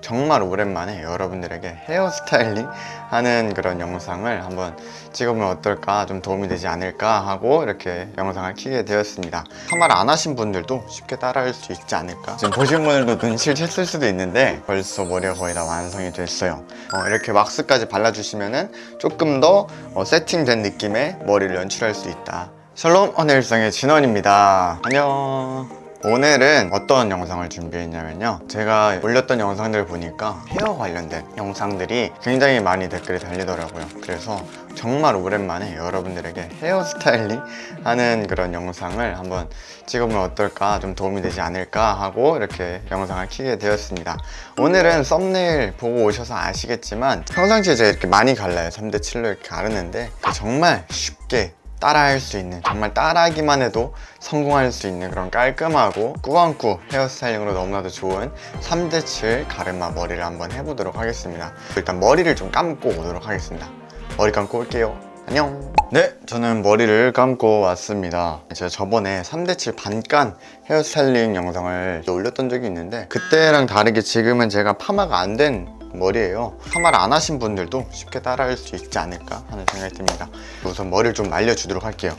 정말 오랜만에 여러분들에게 헤어스타일링 하는 그런 영상을 한번 찍어보면 어떨까 좀 도움이 되지 않을까 하고 이렇게 영상을 키게 되었습니다. 파마를 안 하신 분들도 쉽게 따라할 수 있지 않을까. 지금 보신 분들도 눈치를 챘을 수도 있는데 벌써 머리가 거의 다 완성이 됐어요. 어, 이렇게 왁스까지 발라주시면은 조금 더 어, 세팅된 느낌의 머리를 연출할 수 있다. 샬롬 언일성의 진원입니다. 안녕 오늘은 어떤 영상을 준비했냐면요. 제가 올렸던 영상들을 보니까 헤어 관련된 영상들이 굉장히 많이 댓글이 달리더라고요. 그래서 정말 오랜만에 여러분들에게 헤어 스타일링 하는 그런 영상을 한번 찍어보면 어떨까 좀 도움이 되지 않을까 하고 이렇게 영상을 키게 되었습니다. 오늘은 썸네일 보고 오셔서 아시겠지만 평상시에 제가 이렇게 많이 갈라요. 3대7로 이렇게 가르는데 정말 쉽게 따라할 수 있는 정말 따라하기만 해도 성공할 수 있는 그런 깔끔하고 꾸안꾸 헤어스타일링으로 너무나도 좋은 3대7 가르마 머리를 한번 해보도록 하겠습니다. 일단 머리를 좀 감고 오도록 하겠습니다. 머리 감고 올게요. 안녕. 네 저는 머리를 감고 왔습니다. 제가 저번에 3대7 반간 헤어스타일링 영상을 올렸던 적이 있는데 그때랑 다르게 지금은 제가 파마가 안된 머리예요. 파마를 안 하신 분들도 쉽게 따라할 수 있지 않을까 하는 생각이 듭니다. 우선 머리를 좀 말려주도록 할게요.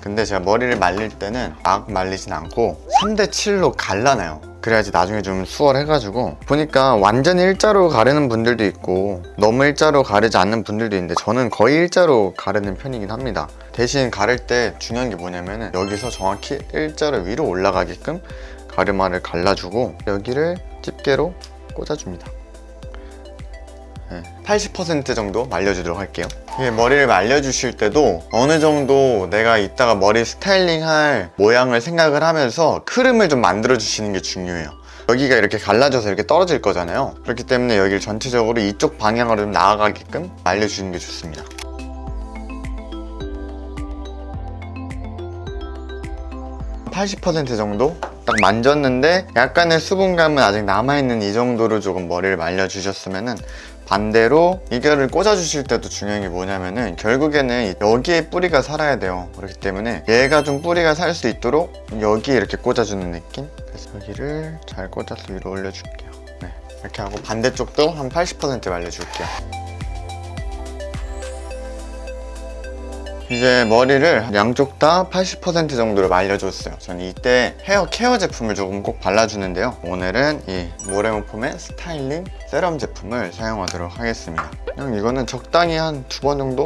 근데 제가 머리를 말릴 때는 막 말리진 않고 3대7로 갈라놔요. 그래야지 나중에 좀 수월해가지고 보니까 완전히 일자로 가르는 분들도 있고 너무 일자로 가르지 않는 분들도 있는데 저는 거의 일자로 가르는 편이긴 합니다. 대신 가를 때 중요한 게 뭐냐면은 여기서 정확히 일자로 위로 올라가게끔 가르마를 갈라주고 여기를 집게로 꽂아줍니다 80% 정도 말려주도록 할게요. 이게 머리를 말려주실 때도 어느 정도 내가 이따가 머리 스타일링 할 모양을 생각을 하면서 흐름을 좀 만들어 주시는 게 중요해요. 여기가 이렇게 갈라져서 이렇게 떨어질 거잖아요. 그렇기 때문에 여기를 전체적으로 이쪽 방향으로 좀 나아가게끔 말려주는 게 좋습니다. (80% 정도) 딱 만졌는데 약간의 수분감은 아직 남아있는 이 정도로 조금 머리를 말려주셨으면은 반대로 이거를 꽂아주실 때도 중요한 게 뭐냐면은 결국에는 여기에 뿌리가 살아야 돼요. 그렇기 때문에 얘가 좀 뿌리가 살 수 있도록 여기에 이렇게 꽂아주는 느낌? 그래서 여기를 잘 꽂아서 위로 올려줄게요. 네, 이렇게 하고 반대쪽도 한 80% 말려줄게요. 이제 머리를 양쪽 다 80% 정도로 말려줬어요. 저는 이때 헤어 케어 제품을 조금 꼭 발라주는데요. 오늘은 이 모레모폼의 스타일링 세럼 제품을 사용하도록 하겠습니다. 그냥 이거는 적당히 한 두 번 정도?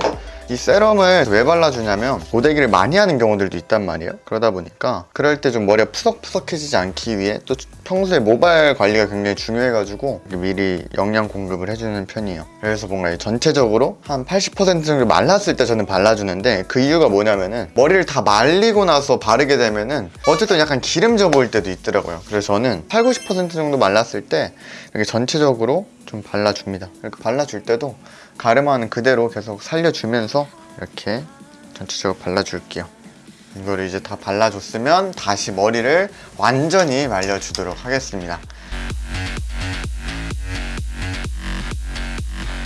이 세럼을 왜 발라주냐면 고데기를 많이 하는 경우들도 있단 말이에요. 그러다 보니까 그럴 때 좀 머리가 푸석푸석해지지 않기 위해 또 평소에 모발 관리가 굉장히 중요해가지고 미리 영양 공급을 해주는 편이에요. 그래서 뭔가 전체적으로 한 80% 정도 말랐을 때 저는 발라주는데 그 이유가 뭐냐면은 머리를 다 말리고 나서 바르게 되면은 어쨌든 약간 기름져 보일 때도 있더라고요. 그래서 저는 8, 90% 정도 말랐을 때 이렇게 전체적으로 좀 발라줍니다. 이렇게 발라줄 때도 가르마는 그대로 계속 살려주면서 이렇게 전체적으로 발라줄게요. 이거를 이제 다 발라줬으면 다시 머리를 완전히 말려주도록 하겠습니다.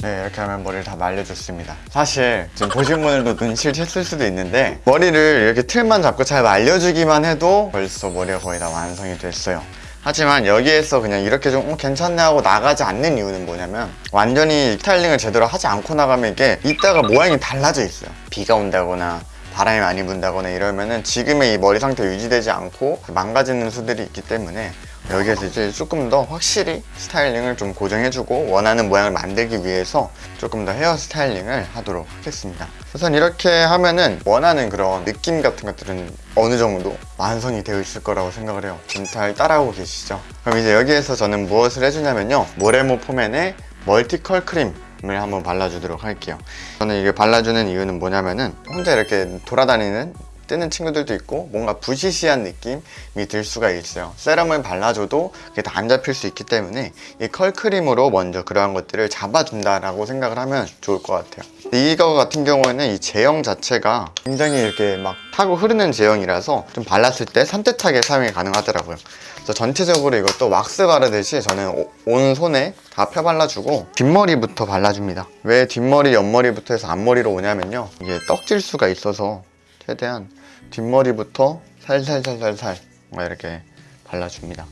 네 이렇게 하면 머리를 다 말려줬습니다. 사실 지금 보신 분들도 눈치를 챘을 수도 있는데 머리를 이렇게 틀만 잡고 잘 말려주기만 해도 벌써 머리가 거의 다 완성이 됐어요 하지만 여기에서 그냥 이렇게 좀 어, 괜찮네 하고 나가지 않는 이유는 뭐냐면 완전히 스타일링을 제대로 하지 않고 나가면 이게 이따가 모양이 달라져 있어요. 비가 온다거나 바람이 많이 분다거나 이러면은 지금의 이 머리 상태 유지되지 않고 망가지는 수들이 있기 때문에 여기에서 이제 조금 더 확실히 스타일링을 좀 고정해주고 원하는 모양을 만들기 위해서 조금 더 헤어 스타일링을 하도록 하겠습니다. 우선 이렇게 하면은 원하는 그런 느낌 같은 것들은 어느 정도 완성이 되어 있을 거라고 생각을 해요. 지금 잘 따라오고 계시죠? 그럼 이제 여기에서 저는 무엇을 해주냐면요. 모레모 포맨의 멀티컬 크림 을 한번 발라주도록 할게요. 저는 이게 발라주는 이유는 뭐냐면은 혼자 이렇게 돌아다니는 뜨는 친구들도 있고 뭔가 부시시한 느낌이 들 수가 있어요. 세럼을 발라줘도 그게 다 안 잡힐 수 있기 때문에 이 컬크림으로 먼저 그러한 것들을 잡아준다라고 생각을 하면 좋을 것 같아요. 이거 같은 경우에는 이 제형 자체가 굉장히 이렇게 막 타고 흐르는 제형이라서 좀 발랐을 때 산뜻하게 사용이 가능하더라고요. 그래서 전체적으로 이것도 왁스 바르듯이 저는 온 손에 다 펴발라주고 뒷머리부터 발라줍니다. 왜 뒷머리, 옆머리부터 해서 앞머리로 오냐면요. 이게 떡질 수가 있어서 최대한 뒷머리부터 살살살살살 이렇게 발라줍니다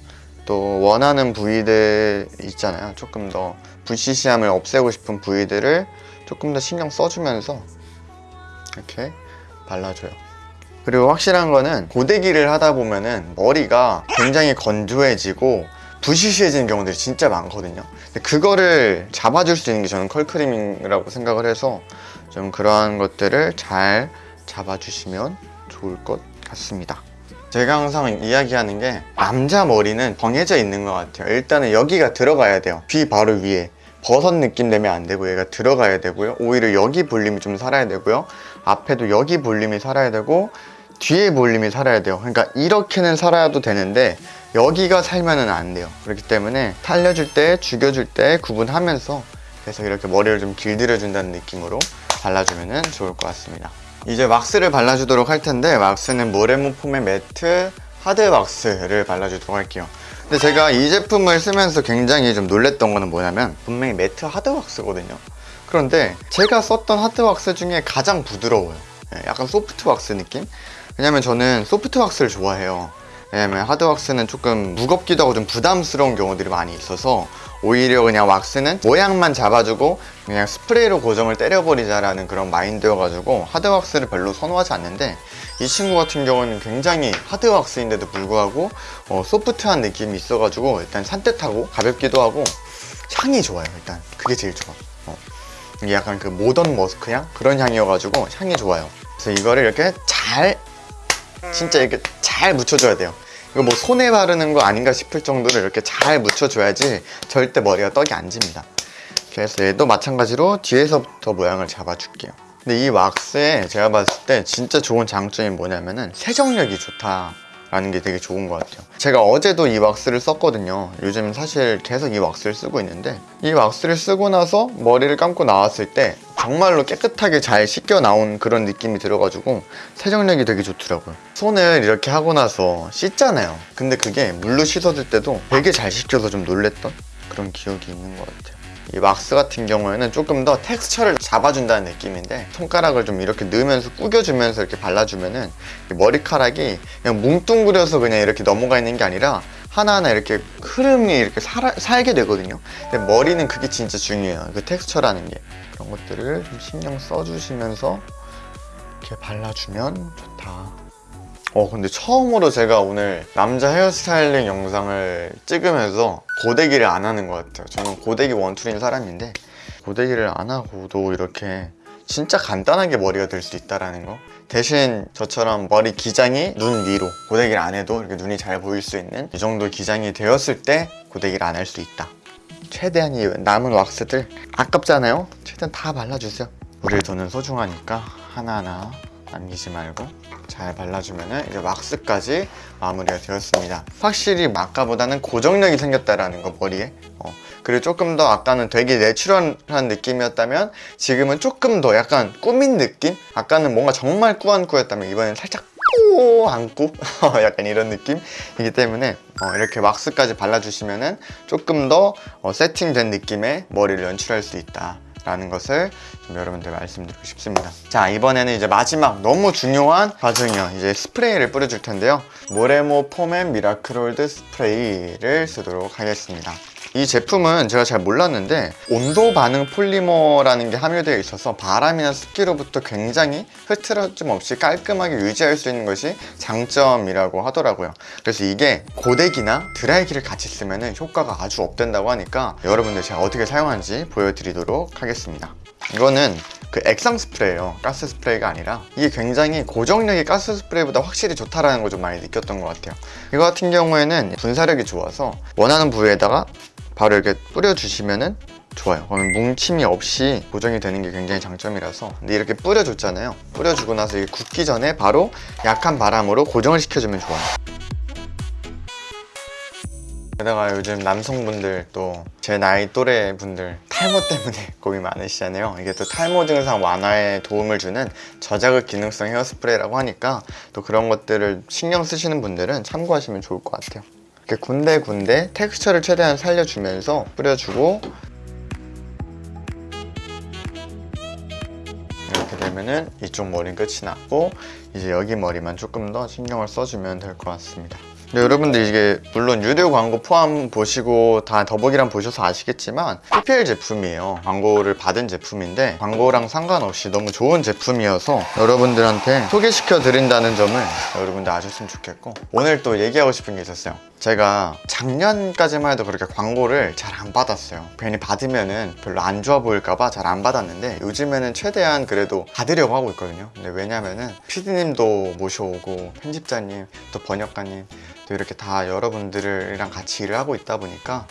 또 원하는 부위들 있잖아요. 조금 더 불시시함을 없애고 싶은 부위들을 조금 더 신경 써주면서 이렇게 발라줘요. 그리고 확실한 거는 고데기를 하다 보면은 머리가 굉장히 건조해지고 부시시해지는 경우들이 진짜 많거든요. 근데 그거를 잡아줄 수 있는 게 저는 컬크림이라고 생각을 해서 좀 그러한 것들을 잘 잡아주시면 좋을 것 같습니다. 제가 항상 이야기하는 게 남자 머리는 정해져 있는 것 같아요. 일단은 여기가 들어가야 돼요. 귀 바로 위에. 버섯 느낌 내면 안 되고 얘가 들어가야 되고요. 오히려 여기 볼륨이 좀 살아야 되고요. 앞에도 여기 볼륨이 살아야 되고 뒤에 볼륨이 살아야 돼요. 그러니까 이렇게는 살아도 되는데 여기가 살면은 안 돼요. 그렇기 때문에 살려줄 때, 죽여줄 때 구분하면서 그래서 이렇게 머리를 좀 길들여 준다는 느낌으로 발라주면 좋을 것 같습니다. 이제 왁스를 발라주도록 할 텐데 왁스는 모레모 폼의 매트 하드 왁스를 발라주도록 할게요. 근데 제가 이 제품을 쓰면서 굉장히 좀 놀랬던 거는 뭐냐면 분명히 매트 하드 왁스거든요. 그런데 제가 썼던 하드 왁스 중에 가장 부드러워요. 예, 약간 소프트 왁스 느낌? 왜냐면 저는 소프트 왁스를 좋아해요. 왜냐면 하드 왁스는 조금 무겁기도 하고 좀 부담스러운 경우들이 많이 있어서 오히려 그냥 왁스는 모양만 잡아주고 그냥 스프레이로 고정을 때려버리자라는 그런 마인드여가지고 하드 왁스를 별로 선호하지 않는데 이 친구 같은 경우는 굉장히 하드 왁스인데도 불구하고 어, 소프트한 느낌이 있어가지고 일단 산뜻하고 가볍기도 하고 향이 좋아요 일단. 그게 제일 좋아. 어. 이게 약간 그 모던 머스크 향? 그런 향이어가지고 향이 좋아요. 그래서 이거를 이렇게 잘 진짜 이렇게 잘 묻혀줘야 돼요 이거 뭐 손에 바르는 거 아닌가 싶을 정도로 이렇게 잘 묻혀줘야지 절대 머리가 떡이 안 집니다. 그래서 얘도 마찬가지로 뒤에서부터 모양을 잡아줄게요. 근데 이 왁스에 제가 봤을 때 진짜 좋은 장점이 뭐냐면은 세정력이 좋다 라는 게 되게 좋은 것 같아요. 제가 어제도 이 왁스를 썼거든요. 요즘 사실 계속 이 왁스를 쓰고 있는데 이 왁스를 쓰고 나서 머리를 감고 나왔을 때 정말로 깨끗하게 잘 씻겨 나온 그런 느낌이 들어가지고 세정력이 되게 좋더라고요. 손을 이렇게 하고 나서 씻잖아요. 근데 그게 물로 씻어줄 때도 되게 잘 씻겨서 좀 놀랬던 그런 기억이 있는 것 같아요. 이 왁스 같은 경우에는 조금 더 텍스처를 잡아준다는 느낌인데 손가락을 좀 이렇게 넣으면서 구겨주면서 이렇게 발라주면은 이 머리카락이 그냥 뭉뚱그려서 그냥 이렇게 넘어가 있는 게 아니라 하나하나 이렇게 흐름이 이렇게 살아, 살게 되거든요. 근데 머리는 그게 진짜 중요해요. 그 텍스처라는 게 그런 것들을 좀 신경 써주시면서 이렇게 발라주면 좋다. 어 근데 처음으로 제가 오늘 남자 헤어스타일링 영상을 찍으면서 고데기를 안 하는 것 같아요. 저는 고데기 원툴인 사람인데 고데기를 안 하고도 이렇게 진짜 간단하게 머리가 될 수 있다는 거. 대신 저처럼 머리 기장이 눈 위로 고데기를 안 해도 이렇게 눈이 잘 보일 수 있는 이 정도 기장이 되었을 때 고데기를 안 할 수 있다 최대한 이 남은 왁스들 아깝잖아요. 최대한 다 발라주세요. 우리의 돈은 소중하니까 하나하나 남기지 말고 잘 발라주면 이제 왁스까지 마무리가 되었습니다. 확실히 아까보다는 고정력이 생겼다라는 거 머리에. 어, 그리고 조금 더 아까는 되게 내추럴한 느낌이었다면 지금은 조금 더 약간 꾸민 느낌? 아까는 뭔가 정말 꾸안꾸였다면 이번엔 살짝 꾸 안꾸? 약간 이런 느낌이기 때문에 어, 이렇게 왁스까지 발라주시면 조금 더 어, 세팅된 느낌의 머리를 연출할 수 있다 라는 것을 좀 여러분들 말씀드리고 싶습니다. 자 이번에는 이제 마지막 너무 중요한 과정이요. 이제 스프레이를 뿌려줄 텐데요. 모레모 폼앤 미라클홀드 스프레이를 쓰도록 하겠습니다 이 제품은 제가 잘 몰랐는데 온도 반응 폴리머라는 게 함유되어 있어서 바람이나 습기로부터 굉장히 흐트러짐 없이 깔끔하게 유지할 수 있는 것이 장점이라고 하더라고요. 그래서 이게 고데기나 드라이기를 같이 쓰면 효과가 아주 업된다고 하니까 여러분들 제가 어떻게 사용하는지 보여드리도록 하겠습니다. 이거는 그 액상 스프레이예요. 가스 스프레이가 아니라 이게 굉장히 고정력이 가스 스프레이보다 확실히 좋다라는 걸 좀 많이 느꼈던 것 같아요. 이거 같은 경우에는 분사력이 좋아서 원하는 부위에다가 바로 이렇게 뿌려주시면은 좋아요. 그러면 뭉침이 없이 고정이 되는 게 굉장히 장점이라서. 근데 이렇게 뿌려줬잖아요. 뿌려주고 나서 이게 굳기 전에 바로 약한 바람으로 고정을 시켜주면 좋아요. 게다가 요즘 남성분들 또 제 나이 또래 분들 탈모 때문에 고민 많으시잖아요. 이게 또 탈모 증상 완화에 도움을 주는 저자극 기능성 헤어스프레이라고 하니까 또 그런 것들을 신경 쓰시는 분들은 참고하시면 좋을 것 같아요 이렇게 군데군데 텍스처를 최대한 살려주면서 뿌려주고 이렇게 되면은 이쪽 머리 끝이 났고 이제 여기 머리만 조금 더 신경을 써주면 될 것 같습니다 네, 여러분들 이게 물론 유료 광고 포함 보시고 다 더보기란 보셔서 아시겠지만 PPL 제품이에요. 광고를 받은 제품인데 광고랑 상관없이 너무 좋은 제품이어서 여러분들한테 소개시켜 드린다는 점을 여러분들 아셨으면 좋겠고 오늘 또 얘기하고 싶은 게 있었어요. 제가 작년까지만 해도 그렇게 광고를 잘 안 받았어요. 괜히 받으면 은 별로 안 좋아 보일까봐 잘 안 받았는데 요즘에는 최대한 그래도 받으려고 하고 있거든요. 근데 왜냐면은 PD님도 모셔오고 편집자님 또 번역가님 또 이렇게 다 여러분들이랑 같이 일을 하고 있다 보니까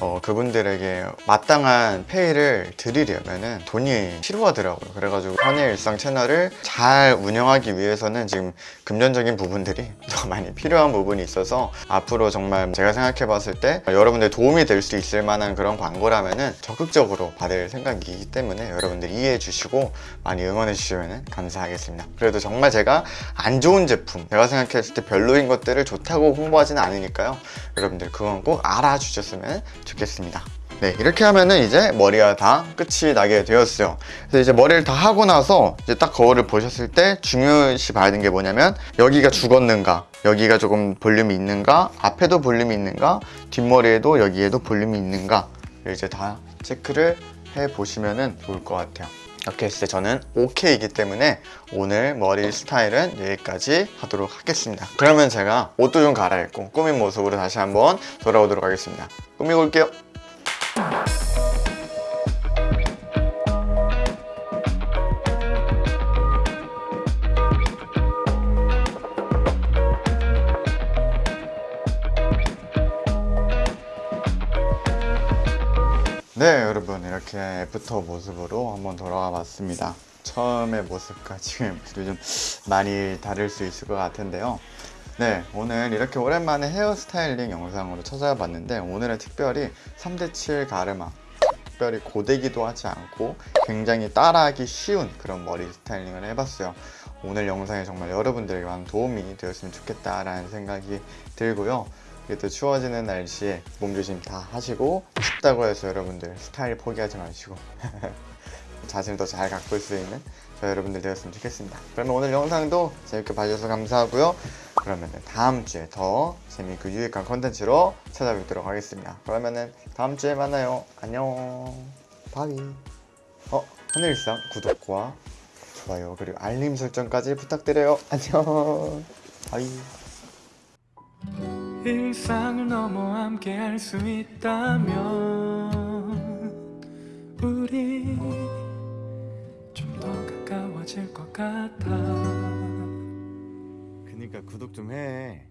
어, 그분들에게 마땅한 페이를 드리려면은 돈이 필요하더라고요. 그래가지고 현의 일상 채널을 잘 운영하기 위해서는 지금 금전적인 부분들이 더 많이 필요한 부분이 있어서 앞으로 정말 제가 생각해 봤을 때 여러분들 도움이 될 수 있을 만한 그런 광고라면은 적극적으로 받을 생각이기 때문에 여러분들 이해해 주시고 많이 응원해 주시면 감사하겠습니다. 그래도 정말 제가 안 좋은 제품, 제가 생각했을 때 별로인 것들을 좋다고 홍보하지는 않으니까요. 여러분들 그건 꼭 알아주셨으면 좋겠습니다. 네, 이렇게 하면은 이제 머리가 다 끝이 나게 되었어요. 그래서 이제 머리를 다 하고 나서 이제 딱 거울을 보셨을 때 중요시 봐야 되는 게 뭐냐면 여기가 죽었는가, 여기가 조금 볼륨이 있는가, 앞에도 볼륨이 있는가, 뒷머리에도 여기에도 볼륨이 있는가 이제 다 체크를 해 보시면은 좋을 것 같아요. 이렇게 했을 때 저는 오케이이기 때문에 오늘 머리 스타일은 여기까지 하도록 하겠습니다. 그러면 제가 옷도 좀 갈아입고 꾸민 모습으로 다시 한번 돌아오도록 하겠습니다. 꾸미고 올게요. 네 여러분 이렇게 애프터 모습으로 한번 돌아와 봤습니다. 처음의 모습과 지금 모습 많이 다를 수 있을 것 같은데요. 네 오늘 이렇게 오랜만에 헤어스타일링 영상으로 찾아와 봤는데 오늘은 특별히 3대7 가르마 특별히 고데기도 하지 않고 굉장히 따라하기 쉬운 그런 머리 스타일링을 해봤어요. 오늘 영상이 정말 여러분들에게 많은 도움이 되었으면 좋겠다라는 생각이 들고요 이게 또 추워지는 날씨에 몸조심 다 하시고 춥다고 해서 여러분들 스타일 포기하지 마시고 자신을 더 잘 가꿀 수 있는 저 여러분들 되었으면 좋겠습니다. 그러면 오늘 영상도 재밌게 봐주셔서 감사하고요. 그러면 다음 주에 더 재밌고 유익한 컨텐츠로 찾아뵙도록 하겠습니다. 그러면은 다음 주에 만나요. 안녕. Bye. 어 하늘일상 구독과 좋아요 그리고 알림 설정까지 부탁드려요. 안녕. 바이 일상을 넘어 함께 할 수 있다면 우리 좀 더 가까워질 것 같아 그니까 구독 좀 해.